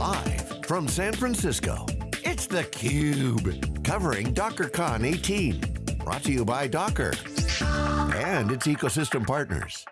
Live from San Francisco, it's theCUBE, covering DockerCon 18. Brought to you by Docker and its ecosystem partners.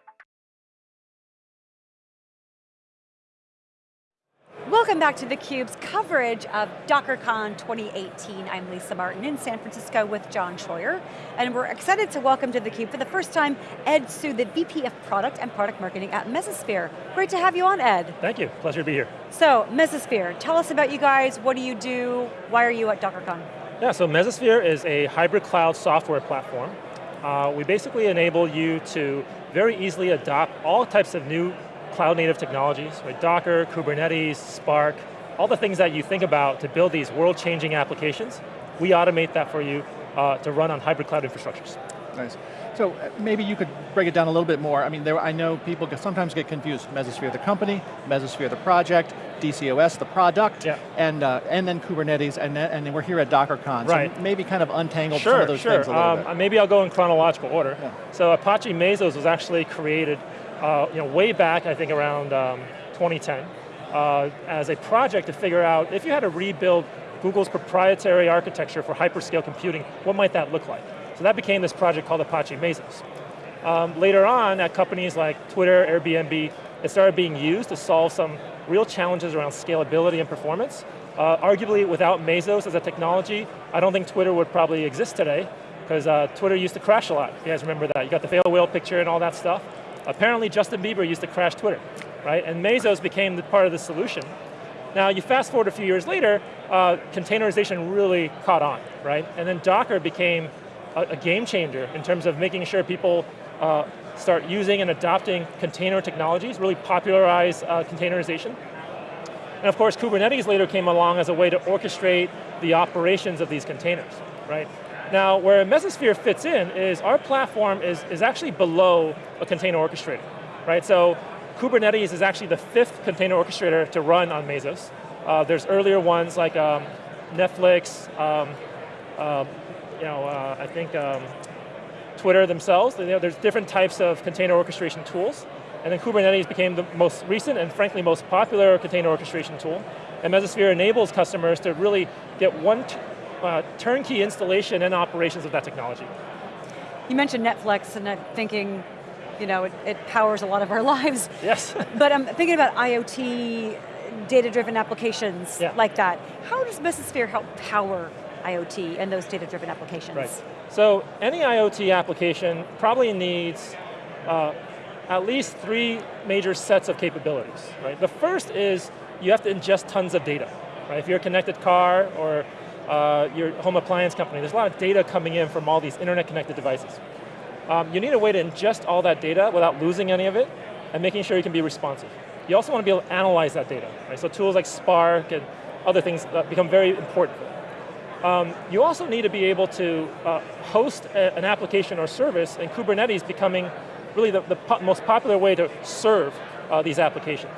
Welcome back to theCUBE's coverage of DockerCon 2018. I'm Lisa Martin in San Francisco with John Troyer, and we're excited to welcome to theCUBE for the first time, Ed Hsu, the VP of Product and Product Marketing at Mesosphere. Great to have you on, Ed. Thank you, pleasure to be here. So, Mesosphere, tell us about you guys, what do you do, why are you at DockerCon? Yeah, so Mesosphere is a hybrid cloud software platform. Uh, we basically enable you to very easily adopt all types of new cloud native technologies, right? Docker, Kubernetes, Spark, all the things that you think about to build these world-changing applications, we automate that for you uh, to run on hybrid cloud infrastructures. Nice. So uh, maybe you could break it down a little bit more. I mean, there, I know people sometimes get confused. Mesosphere the company, Mesosphere the project, DCOS the product, yeah. and uh, and then Kubernetes, and then, and then we're here at DockerCon. Right. So maybe kind of untangle sure, some of those sure. things a little um, bit. Maybe I'll go in chronological order. Yeah. So Apache Mesos was actually created uh, you know, way back, I think around um, 2010, uh, as a project to figure out if you had to rebuild Google's proprietary architecture for hyperscale computing, what might that look like? So that became this project called Apache Mesos. Um, later on, at companies like Twitter, Airbnb, it started being used to solve some real challenges around scalability and performance. Uh, arguably, without Mesos as a technology, I don't think Twitter would probably exist today, because uh, Twitter used to crash a lot. You guys remember that? You got the fail whale picture and all that stuff. Apparently Justin Bieber used to crash Twitter, right? And Mesos became the part of the solution. Now you fast forward a few years later, uh, containerization really caught on, right? And then Docker became a, a game changer in terms of making sure people uh, start using and adopting container technologies, really popularize uh, containerization. And of course, Kubernetes later came along as a way to orchestrate the operations of these containers, right? Now, where Mesosphere fits in is our platform is, is actually below a container orchestrator, right? So Kubernetes is actually the fifth container orchestrator to run on Mesos. Uh, there's earlier ones like um, Netflix, um, uh, you know, uh, I think um, Twitter themselves. You know, there's different types of container orchestration tools. And then Kubernetes became the most recent and frankly most popular container orchestration tool. And Mesosphere enables customers to really get one uh, turnkey installation and operations of that technology. You mentioned Netflix and I'm thinking, you know, it, it powers a lot of our lives. Yes. but I'm thinking about IoT, data-driven applications yeah. like that. How does Mesosphere help power IoT and those data-driven applications? Right. So any IoT application probably needs uh, at least three major sets of capabilities, right? The first is you have to ingest tons of data, right? If you're a connected car or uh, your home appliance company, there's a lot of data coming in from all these internet connected devices. Um, you need a way to ingest all that data without losing any of it and making sure you can be responsive. You also want to be able to analyze that data, right? So tools like Spark and other things become very important. Um, you also need to be able to uh, host a, an application or service, and Kubernetes becoming really the, the po most popular way to serve uh, these applications.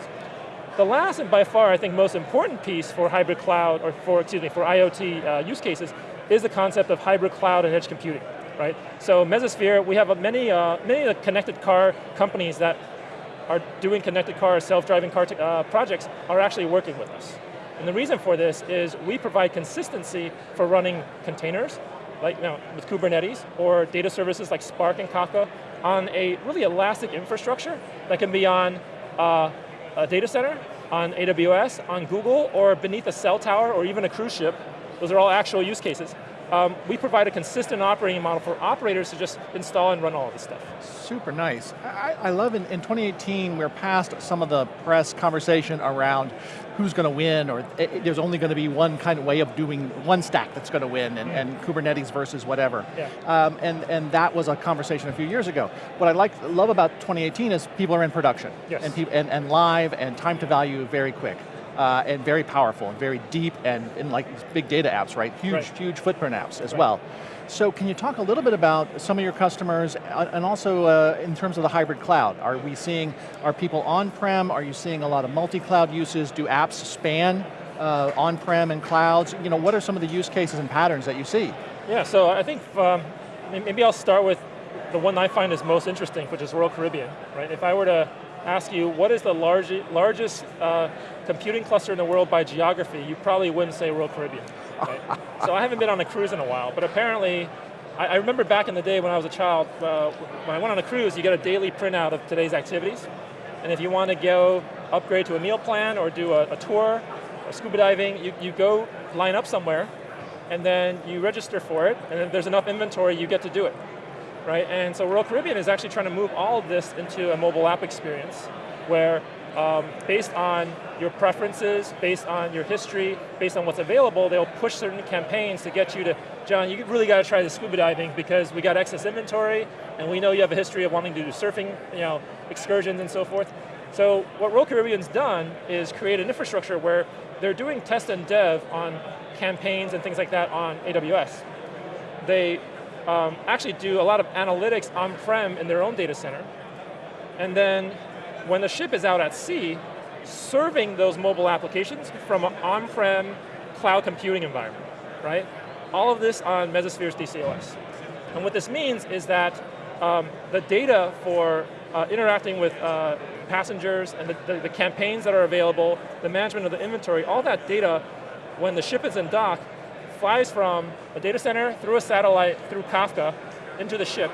The last and by far, I think, most important piece for hybrid cloud, or for, excuse me, for IoT uh, use cases, is the concept of hybrid cloud and edge computing, right? So Mesosphere, we have many, uh, many of the connected car companies that are doing connected car, self-driving car uh, projects are actually working with us. And the reason for this is we provide consistency for running containers, like you know, with Kubernetes, or data services like Spark and Kafka, on a really elastic infrastructure that can be on uh, a data center, on AWS, on Google, or beneath a cell tower, or even a cruise ship. Those are all actual use cases. Um, we provide a consistent operating model for operators to just install and run all of this stuff. Super nice. I, I love in, in 2018, we're past some of the press conversation around who's going to win, or it, there's only going to be one kind of way of doing, one stack that's going to win, and, yeah. and, Kubernetes versus whatever. Yeah. Um, and, and that was a conversation a few years ago. What I like, love about 2018 is people are in production. Yes. And, and, and live, and time to value very quick uh, and very powerful and very deep and in like big data apps, right? Huge, right. huge footprint apps as right. well. So can you talk a little bit about some of your customers uh, and also uh, in terms of the hybrid cloud? Are we seeing, are people on-prem? Are you seeing a lot of multi-cloud uses? Do apps span uh, on-prem and clouds? You know, what are some of the use cases and patterns that you see? Yeah, so I think um, maybe I'll start with the one I find is most interesting, which is Royal Caribbean, right? If I were to ask you what is the large, largest uh, computing cluster in the world by geography, you probably wouldn't say Royal Caribbean. Right? so I haven't been on a cruise in a while, but apparently, I, I remember back in the day when I was a child, uh, when I went on a cruise, you get a daily printout of today's activities, and if you want to go upgrade to a meal plan or do a, a tour, or scuba diving, you, you go line up somewhere, and then you register for it, and if there's enough inventory, you get to do it. Right, and so Royal Caribbean is actually trying to move all of this into a mobile app experience, where um, based on your preferences, based on your history, based on what's available, they'll push certain campaigns to get you to, John, you really got to try the scuba diving because we got excess inventory, and we know you have a history of wanting to do surfing, you know, excursions and so forth. So what Royal Caribbean's done is create an infrastructure where they're doing test and dev on campaigns and things like that on AWS. They um, actually do a lot of analytics on-prem in their own data center, and then when the ship is out at sea, serving those mobile applications from an on-prem cloud computing environment, right? All of this on Mesosphere's DCOS. And what this means is that um, the data for uh, interacting with uh, passengers and the, the, the, campaigns that are available, the management of the inventory, all that data, when the ship is in dock, flies from a data center through a satellite, through Kafka, into the ship.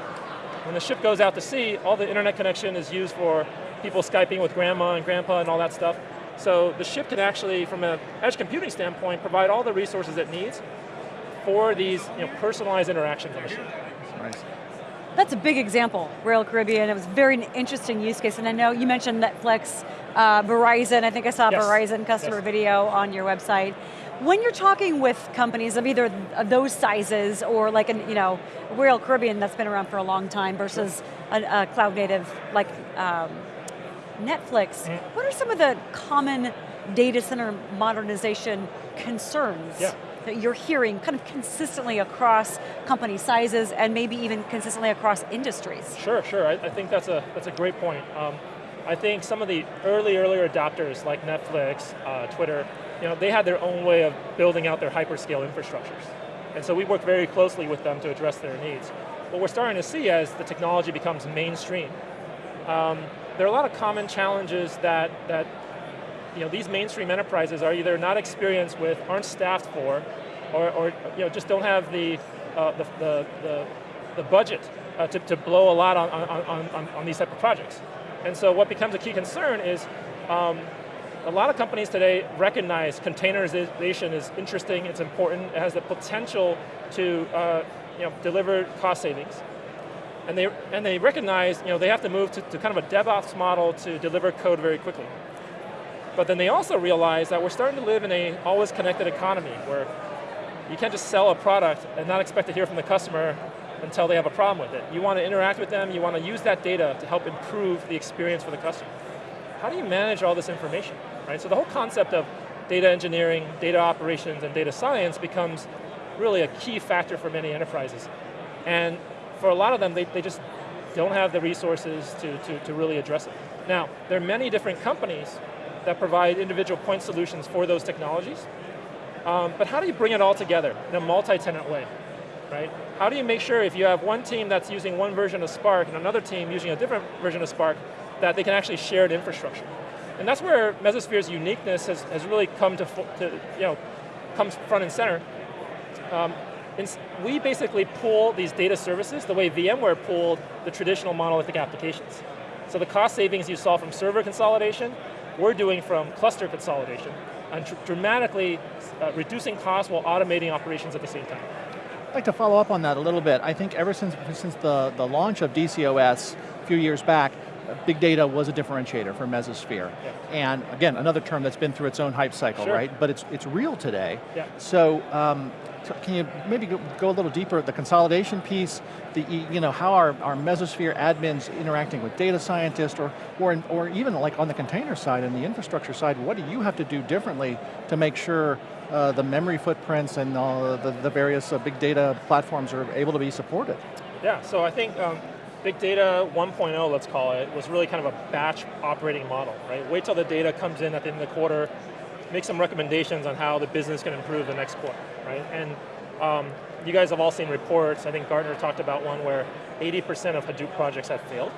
When the ship goes out to sea, all the internet connection is used for people Skyping with grandma and grandpa and all that stuff. So the ship can actually, from an edge computing standpoint, provide all the resources it needs for these you know, personalized interactions on the ship. Nice. That's a big example, Royal Caribbean. It was a very interesting use case, and I know you mentioned Netflix, uh, Verizon, I think I saw yes. Verizon customer yes. video on your website. When you're talking with companies of either those sizes or like an, you know, Royal Caribbean that's been around for a long time versus a, a cloud native like um, Netflix, mm. what are some of the common data center modernization concerns yeah. that you're hearing kind of consistently across company sizes and maybe even consistently across industries? Sure, sure, I, I think that's a, that's a great point. Um, I think some of the early, earlier adopters like Netflix, uh, Twitter, you know, they had their own way of building out their hyperscale infrastructures. And so we work very closely with them to address their needs. What we're starting to see as the technology becomes mainstream, um, there are a lot of common challenges that, that you know, these mainstream enterprises are either not experienced with, aren't staffed for, or, or you know, just don't have the, uh, the, the, the, the, budget uh, to, to blow a lot on, on, on, on these type of projects. And so what becomes a key concern is um, a lot of companies today recognize containerization is interesting, it's important, it has the potential to uh, you know, deliver cost savings and they, and they recognize you know, they have to move to, to kind of a DevOps model to deliver code very quickly. But then they also realize that we're starting to live in a always connected economy where you can't just sell a product and not expect to hear from the customer until they have a problem with it. You want to interact with them, you want to use that data to help improve the experience for the customer. How do you manage all this information, right? So the whole concept of data engineering, data operations, and data science becomes really a key factor for many enterprises. And for a lot of them, they, they just don't have the resources to, to, to really address it. Now, there are many different companies that provide individual point solutions for those technologies, um, but how do you bring it all together in a multi-tenant way, right? How do you make sure if you have one team that's using one version of Spark and another team using a different version of Spark, that they can actually share an infrastructure? And that's where Mesosphere's uniqueness has, has really come to, to, you know, comes front and center. Um, we basically pool these data services the way VMware pooled the traditional monolithic applications. So the cost savings you saw from server consolidation, we're doing from cluster consolidation, and dramatically uh, reducing costs while automating operations at the same time. I'd like to follow up on that a little bit. I think ever since, since the, the launch of DCOS a few years back, big data was a differentiator for Mesosphere. Yeah. And again, another term that's been through its own hype cycle, sure. right? But it's, it's real today. Yeah. So, um, can you maybe go, go, a little deeper, the consolidation piece, the, you know, how are, are Mesosphere admins interacting with data scientists, or, or, or even like on the container side and the infrastructure side, what do you have to do differently to make sure uh, the memory footprints and uh, the, the various uh, big data platforms are able to be supported? Yeah, so I think um, Big Data 1.0, let's call it, was really kind of a batch operating model, right? Wait till the data comes in at the end of the quarter, make some recommendations on how the business can improve the next quarter, right? And um, you guys have all seen reports, I think Gartner talked about one where 80% of Hadoop projects have failed.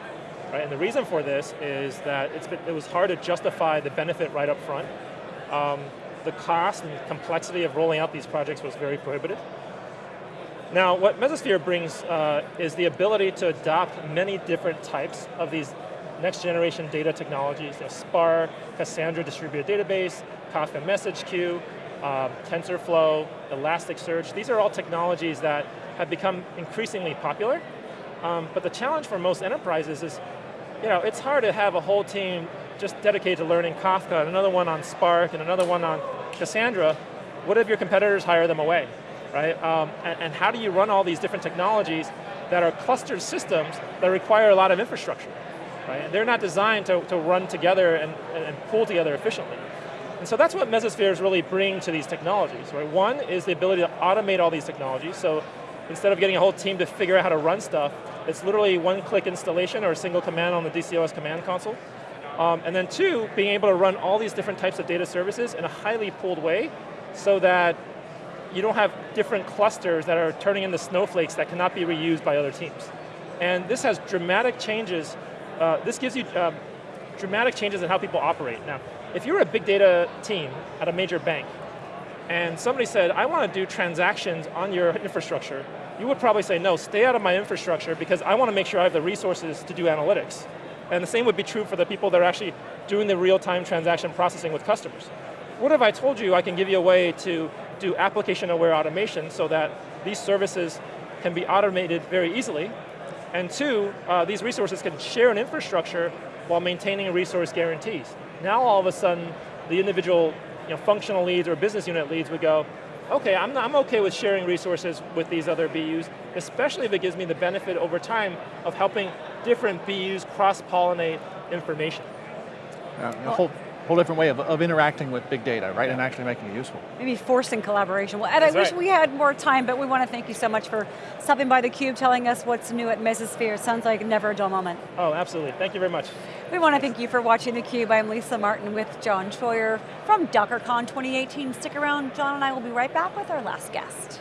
Right? And the reason for this is that been, it was hard to justify the benefit right up front. Um, the cost and complexity of rolling out these projects was very prohibitive. Now, what Mesosphere brings uh, is the ability to adopt many different types of these next generation data technologies, you know, Spark, Cassandra distributed database, Kafka message queue, um, TensorFlow, Elasticsearch. These are all technologies that have become increasingly popular. Um, but the challenge for most enterprises is, you know, it's hard to have a whole team just dedicated to learning Kafka, and another one on Spark, and another one on Cassandra. What if your competitors hire them away? Right? Um, and, and, how do you run all these different technologies that are clustered systems that require a lot of infrastructure, right? They're not designed to, to run together and, and pull together efficiently. And so that's what Mesospheres really bring to these technologies, right? One is the ability to automate all these technologies, so instead of getting a whole team to figure out how to run stuff, it's literally one-click installation or a single command on the DCOS command console. Um, and then two, being able to run all these different types of data services in a highly pooled way so that you don't have different clusters that are turning into snowflakes that cannot be reused by other teams. And this has dramatic changes, uh, this gives you um, dramatic changes in how people operate. Now, if you're a big data team at a major bank, and somebody said, I want to do transactions on your infrastructure, you would probably say, no, stay out of my infrastructure because I want to make sure I have the resources to do analytics. And the same would be true for the people that are actually doing the real-time transaction processing with customers. What if I told you I can give you a way to do application-aware automation so that these services can be automated very easily, and two, uh, these resources can share an infrastructure while maintaining resource guarantees. Now all of a sudden, the individual you know, functional leads or business unit leads would go, okay, I'm, I'm okay with sharing resources with these other BUs, especially if it gives me the benefit over time of helping different BUs cross-pollinate information. Well, whole different way of, of interacting with big data, right, yeah. and actually making it useful. Maybe forcing collaboration. Well, Ed, That's I right. wish we had more time, but we want to thank you so much for stopping by theCUBE, telling us what's new at Mesosphere. Sounds like never a dull moment. Oh, absolutely, thank you very much. We want to thank you for watching theCUBE. I'm Lisa Martin with John Troyer from DockerCon 2018. Stick around, John and I will be right back with our last guest.